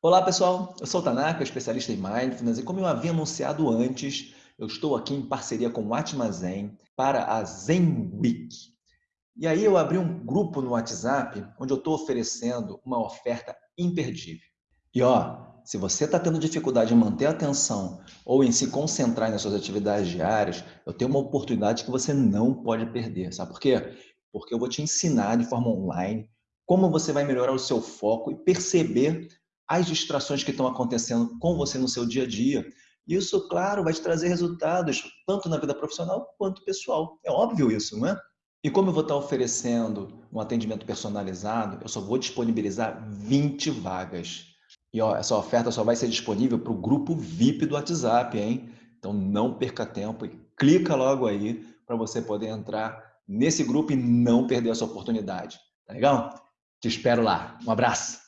Olá pessoal, eu sou o Tanaka, especialista em Mindfulness e como eu havia anunciado antes, eu estou aqui em parceria com o Atma Zen para a Zen Week. E aí eu abri um grupo no WhatsApp onde eu estou oferecendo uma oferta imperdível. E ó, se você está tendo dificuldade em manter a atenção ou em se concentrar nas suas atividades diárias, eu tenho uma oportunidade que você não pode perder. Sabe por quê? Porque eu vou te ensinar de forma online como você vai melhorar o seu foco e perceber as distrações que estão acontecendo com você no seu dia a dia. Isso, claro, vai te trazer resultados, tanto na vida profissional quanto pessoal. É óbvio isso, não é? E como eu vou estar oferecendo um atendimento personalizado, eu só vou disponibilizar 20 vagas. E ó, essa oferta só vai ser disponível para o grupo VIP do WhatsApp, hein? Então não perca tempo e clica logo aí para você poder entrar nesse grupo e não perder essa oportunidade. Tá legal? Te espero lá. Um abraço!